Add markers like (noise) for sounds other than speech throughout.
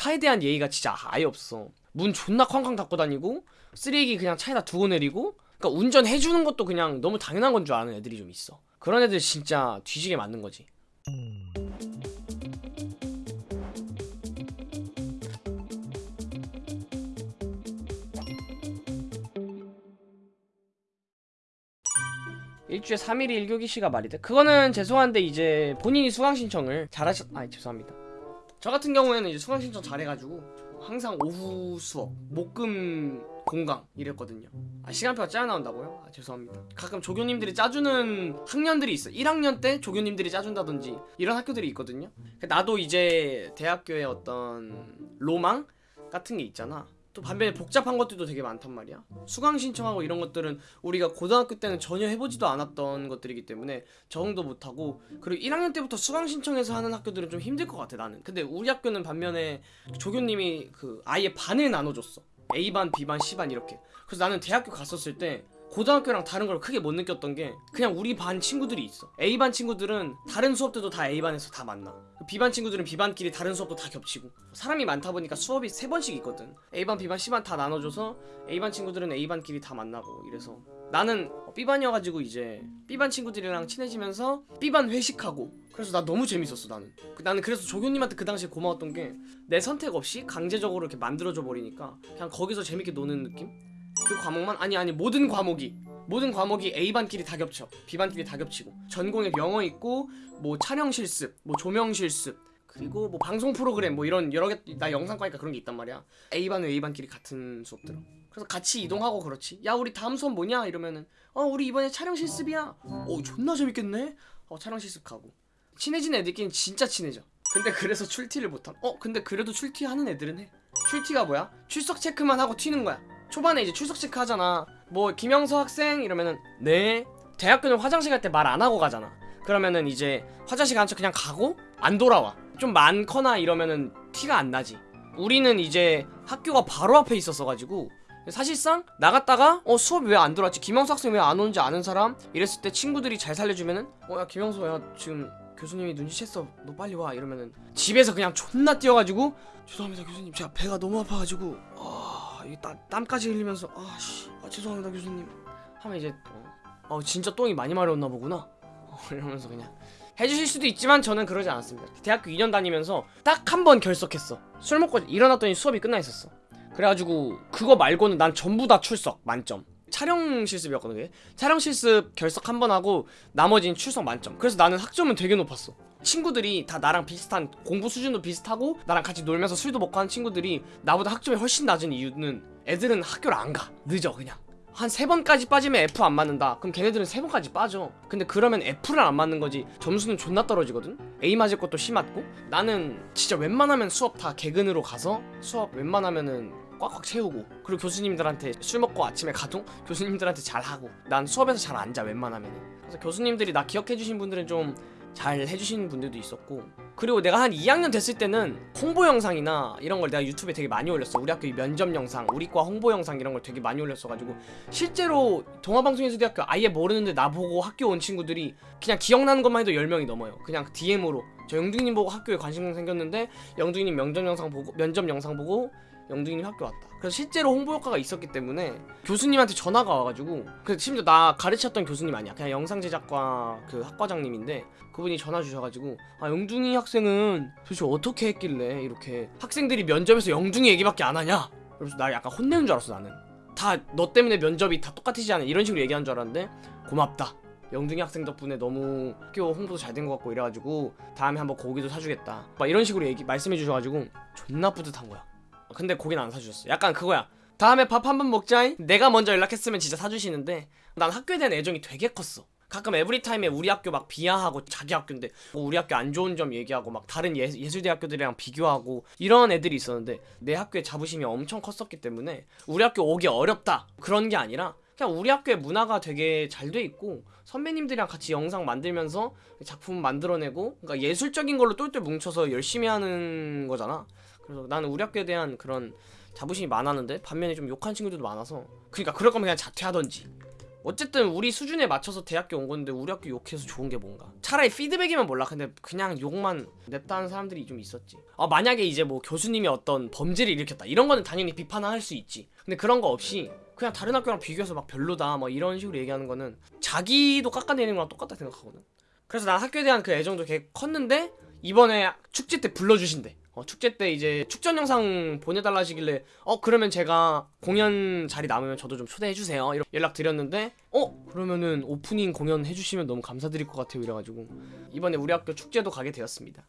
차에 대한 예의가 진짜 아예 없어. 문 존나 쾅쾅 닫고 다니고 쓰레기 그냥 차에다 두고 내리고 그러니까 운전해주는 것도 그냥 너무 당연한 건 줄 아는 애들이 좀 있어. 그런 애들 진짜 뒤지게 맞는 거지. 일주에 3일이 1교기 씨가 말이 돼? 그거는 죄송한데 이제 본인이 수강 신청을 잘하셨... 아니 죄송합니다 저 같은 경우에는 이제 수강 신청 잘해가지고 항상 오후 수업 목금 공강 이랬거든요. 아 시간표가 짜여 나온다고요? 아 죄송합니다. 가끔 조교님들이 짜주는 학년들이 있어 1학년 때 조교님들이 짜준다든지 이런 학교들이 있거든요. 나도 이제 대학교의 어떤 로망 같은 게 있잖아 또 반면에 복잡한 것들도 되게 많단 말이야. 수강 신청하고 이런 것들은 우리가 고등학교 때는 전혀 해보지도 않았던 것들이기 때문에 적응도 못하고 그리고 1학년 때부터 수강 신청해서 하는 학교들은 좀 힘들 것 같아 나는. 근데 우리 학교는 반면에 조교님이 그 아예 반을 나눠줬어. A반, B반, C반 이렇게. 그래서 나는 대학교 갔었을 때 고등학교랑 다른 걸 크게 못 느꼈던 게 그냥 우리 반 친구들이 있어. A반 친구들은 다른 수업 때도 다 A반에서 다 만나. B반 친구들은 B반끼리 다른 수업도 다 겹치고. 사람이 많다 보니까 수업이 세 번씩 있거든. A반, B반, C반 다 나눠줘서 A반 친구들은 A반끼리 다 만나고 이래서. 나는 B반이어가지고 이제 B반 친구들이랑 친해지면서 B반 회식하고. 그래서 나 너무 재밌었어 나는. 그- 나는 그래서 조교님한테 그 당시에 고마웠던 게 내 선택 없이 강제적으로 이렇게 만들어줘 버리니까 그냥 거기서 재밌게 노는 느낌? 그 과목만? 아니 아니 모든 과목이. 모든 과목이 A반끼리 다 겹쳐. B반끼리 다 겹치고. 전공에 영어 있고 뭐 촬영 실습 뭐 조명 실습 그리고 뭐 방송 프로그램 뭐 이런 여러 개 나 영상과니까 그런 게 있단 말이야. A반은 A반끼리 같은 수업 들어. 그래서 같이 이동하고 그렇지. 야 우리 다음 수업 뭐냐? 이러면은 어 우리 이번에 촬영 실습이야. 어 존나 재밌겠네? 어 촬영 실습 가고. 친해진 애들끼리는 진짜 친해져. 근데 그래서 출티를 못함. 어 근데 그래도 출티하는 애들은 해. 출티가 뭐야? 출석 체크만 하고 튀는 거야 초반에 이제 출석 체크 하잖아. 뭐 김영서 학생 이러면은 네. 대학교는 화장실 갈 때 말 안 하고 가잖아. 그러면은 이제 화장실 간 척 그냥 가고 안 돌아와. 좀 많거나 이러면은 티가 안 나지. 우리는 이제 학교가 바로 앞에 있었어가지고 사실상 나갔다가 어 수업이 왜 안 들어왔지? 김영수 학생 왜 안 오는지 아는 사람? 이랬을 때 친구들이 잘 살려주면은 어야 김영수 야 지금 교수님이 눈치챘어. 너 빨리 와. 이러면은 집에서 그냥 존나 뛰어가지고 죄송합니다 교수님. 제가 배가 너무 아파가지고 아 이게 땀, 땀까지 흘리면서 아 씨. 아, 죄송합니다 교수님. 하면 이제 어, 어 진짜 똥이 많이 마려웠나 보구나. 어, (laughs) 이러면서 그냥 해주실 수도 있지만 저는 그러지 않았습니다. 대학교 2년 다니면서 딱 한 번 결석했어. 술 먹고 일어났더니 수업이 끝나 있었어. 그래가지고 그거 말고는 난 전부 다 출석 만점. 촬영 실습이었거든 그게. 촬영 실습 결석 한 번 하고 나머지는 출석 만점. 그래서 나는 학점은 되게 높았어 친구들이 다 나랑 비슷한 공부 수준도 비슷하고 나랑 같이 놀면서 술도 먹고 하는 친구들이 나보다 학점이 훨씬 낮은 이유는 애들은 학교를 안 가. 늦어 그냥. 한 세 번까지 빠지면 F 안 맞는다. 그럼 걔네들은 세 번까지 빠져. 근데 그러면 F를 안 맞는 거지. 점수는 존나 떨어지거든. A 맞을 것도 C 맞고. 나는 진짜 웬만하면 수업 다 개근으로 가서 수업 웬만하면은 꽉꽉 채우고. 그리고 교수님들한테 술 먹고 아침에 가도 교수님들한테 잘하고. 난 수업에서 잘 안 자 웬만하면은. 그래서 교수님들이 나 기억해주신 분들은 좀 잘 해주시는 분들도 있었고 그리고 내가 한 2학년 됐을 때는 홍보 영상이나 이런 걸 내가 유튜브에 되게 많이 올렸어. 우리 학교 면접 영상 우리과 홍보 영상 이런 걸 되게 많이 올렸어가지고 실제로 동아방송예술대학교 아예 모르는데 나보고 학교 온 친구들이 그냥 기억나는 것만 해도 10명이 넘어요. 그냥 DM으로. 저 영둥이님 보고 학교에 관심 생겼는데 영둥이님 면접 영상 보고 면접 영상 보고 영둥이님 학교 왔다. 그래서 실제로 홍보 효과가 있었기 때문에 교수님한테 전화가 와가지고 그 심지어 나 가르쳤던 교수님 아니야. 그냥 영상 제작과 그 학과장님인데 그분이 전화 주셔가지고 아 영둥이 학생은 도대체 어떻게 했길래 이렇게 학생들이 면접에서 영둥이 얘기밖에 안 하냐? 그래서 나 약간 혼내는 줄 알았어 나는. 다 너 때문에 면접이 다 똑같으지 않아? 이런 식으로 얘기하는 줄 알았는데 고맙다. 영둥이 학생 덕분에 너무 학교 홍보도 잘 된 것 같고 이래가지고 다음에 한번 고기도 사주겠다. 막 이런 식으로 얘기 말씀해 주셔가지고 존나 뿌듯한 거야 근데 고기는 안 사주셨어 약간 그거야. 다음에 밥 한 번 먹자잉? 내가 먼저 연락했으면 진짜 사주시는데 난 학교에 대한 애정이 되게 컸어. 가끔 에브리타임에 우리 학교 막 비하하고 자기 학교인데 뭐 우리 학교 안 좋은 점 얘기하고 막 다른 예, 예술대학교들이랑 비교하고 이런 애들이 있었는데 내 학교에 자부심이 엄청 컸었기 때문에 우리 학교 오기 어렵다. 그런 게 아니라 그냥 우리 학교의 문화가 되게 잘 돼 있고 선배님들이랑 같이 영상 만들면서 작품 만들어내고 그러니까 예술적인 걸로 똘똘 뭉쳐서 열심히 하는 거잖아 그래서 나는 우리 학교에 대한 그런 자부심이 많았는데 반면에 좀 욕한 친구들도 많아서 그러니까 그럴 거면 그냥 자퇴하던지. 어쨌든 우리 수준에 맞춰서 대학교 온 건데 우리 학교 욕해서 좋은 게 뭔가. 차라리 피드백이면 몰라. 근데 그냥 욕만 냈다 하는 사람들이 좀 있었지. 아 만약에 이제 뭐 교수님이 어떤 범죄를 일으켰다. 이런 거는 당연히 비판할 수 있지. 근데 그런 거 없이 그냥 다른 학교랑 비교해서 막 별로다 뭐 이런 식으로 얘기하는 거는 자기도 깎아내리는 거랑 똑같다 생각하거든. 그래서 난 학교에 대한 그 애정도 되게 컸는데 이번에 축제 때 불러주신대 어, 축제 때 이제 축전 영상 보내달라 하시길래 어 그러면 제가 공연 자리 남으면 저도 좀 초대해주세요. 이렇게 연락 드렸는데 어 그러면은 오프닝 공연 해주시면 너무 감사드릴 것 같아요. 이래가지고 이번에 우리 학교 축제도 가게 되었습니다.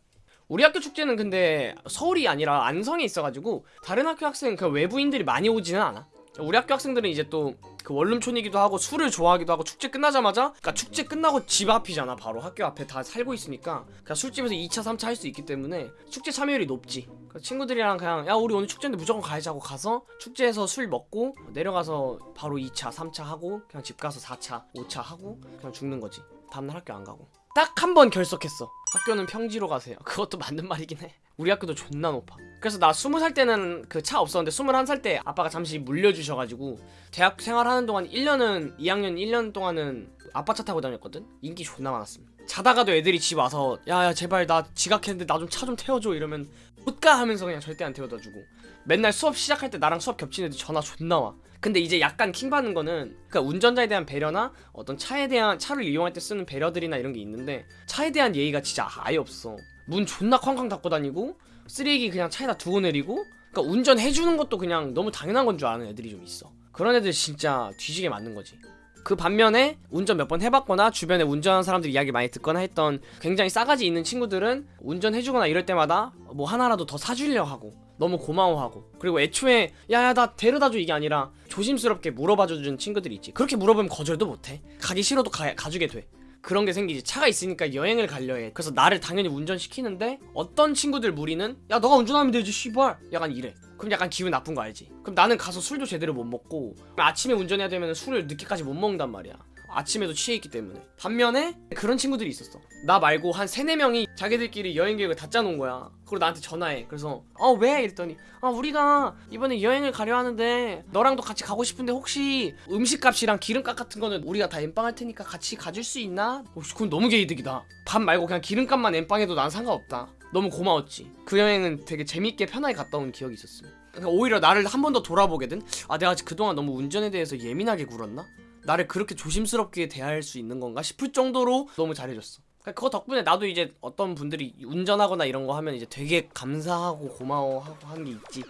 우리 학교 축제는 근데 서울이 아니라 안성에 있어가지고 다른 학교 학생 그 외부인들이 많이 오지는 않아 우리 학교 학생들은 이제 또 그 원룸촌이기도 하고 술을 좋아하기도 하고 축제 끝나자마자 그러니까 축제 끝나고 집 앞이잖아 바로. 학교 앞에 다 살고 있으니까. 그냥 술집에서 2차 3차 할 수 있기 때문에 축제 참여율이 높지. 그러니까 친구들이랑 그냥 야 우리 오늘 축제인데 무조건 가야지 하고 가서 축제에서 술 먹고 내려가서 바로 2차 3차 하고 그냥 집 가서 4차 5차 하고 그냥 죽는 거지. 다음날 학교 안 가고 딱 한 번 결석했어. 학교는 평지로 가세요. (laughs) 그것도 맞는 말이긴 해. 우리 학교도 존나 높아. 그래서 나 스무 살 때는 그 차 없었는데 스물한 살때 아빠가 잠시 물려주셔가지고 대학 생활하는 동안 1년은 2학년 1년 동안은 아빠 차 타고 다녔거든? 인기 존나 많았음 자다가도 애들이 집 와서 야야 제발 나 지각했는데 나 좀 차좀 태워줘. 이러면 못가 하면서 그냥 절대 안 태워다 주고. 맨날 수업 시작할 때 나랑 수업 겹친 애들 전화 존나 와. 근데 이제 약간 킹 받는 거는 그러니까 운전자에 대한 배려나 어떤 차에 대한 차를 이용할 때 쓰는 배려들이나 이런 게 있는데 차에 대한 예의가 진짜 아예 없어. 문 존나 쾅쾅 닫고 다니고 쓰레기 그냥 차에다 두고 내리고 그러니까 운전해주는 것도 그냥 너무 당연한 건 줄 아는 애들이 좀 있어. 그런 애들 진짜 뒤지게 맞는 거지 그 반면에 운전 몇 번 해봤거나 주변에 운전하는 사람들 이야기 많이 듣거나 했던 굉장히 싸가지 있는 친구들은 운전해주거나 이럴 때마다 뭐 하나라도 더 사주려 하고 너무 고마워하고 그리고 애초에 야야 나 데려다줘 이게 아니라 조심스럽게 물어봐주는 친구들이 있지. 그렇게 물어보면 거절도 못해. 가기 싫어도 가, 가주게 돼. 그런 게 생기지. 차가 있으니까 여행을 가려 해. 그래서 나를 당연히 운전시키는데 어떤 친구들 무리는 야 너가 운전하면 되지 씨발. 약간 이래 그럼 약간 기분 나쁜 거 알지? 그럼 나는 가서 술도 제대로 못 먹고 아침에 운전해야 되면 술을 늦게까지 못 먹는단 말이야. 아침에도 취해 있기 때문에. 반면에 그런 친구들이 있었어. 나 말고 한 세네 명이 자기들끼리 여행 계획을 다 짜놓은 거야. 그리고 나한테 전화해. 그래서 어 왜? 이랬더니 아 우리가 이번에 여행을 가려 하는데 너랑도 같이 가고 싶은데 혹시 음식값이랑 기름값 같은 거는 우리가 다 엠빵할 테니까 같이 가줄 수 있나? 어, 그건 너무 개이득이다. 밥 말고 그냥 기름값만 엠빵해도 난 상관없다 너무 고마웠지 그 여행은 되게 재밌게 편하게 갔다 온 기억이 있었어 그러니까 오히려 나를 한 번 더 돌아보게든 아 내가 그동안 너무 운전에 대해서 예민하게 굴었나? 나를 그렇게 조심스럽게 대할 수 있는 건가 싶을 정도로 너무 잘해줬어. 그러니까 그거 덕분에 나도 이제 어떤 분들이 운전하거나 이런 거 하면 이제 되게 감사하고 고마워하고 하는 게 있지.